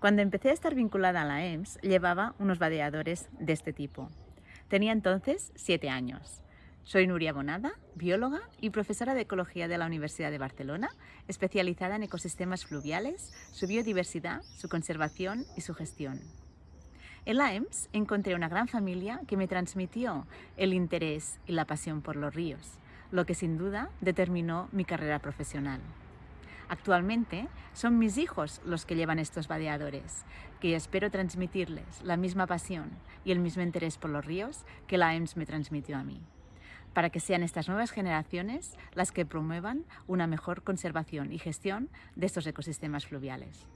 Cuando empecé a estar vinculada a la EMS, llevaba unos vadeadores de este tipo. Tenía entonces siete años. Soy Nuria Bonada, bióloga y profesora de Ecología de la Universidad de Barcelona, especializada en ecosistemas fluviales, su biodiversidad, su conservación y su gestión. En la EMS encontré una gran familia que me transmitió el interés y la pasión por los ríos, lo que sin duda determinó mi carrera profesional. Actualmente son mis hijos los que llevan estos vadeadores, que espero transmitirles la misma pasión y el mismo interés por los ríos que la EMS me transmitió a mí, para que sean estas nuevas generaciones las que promuevan una mejor conservación y gestión de estos ecosistemas fluviales.